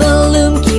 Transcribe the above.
balım ki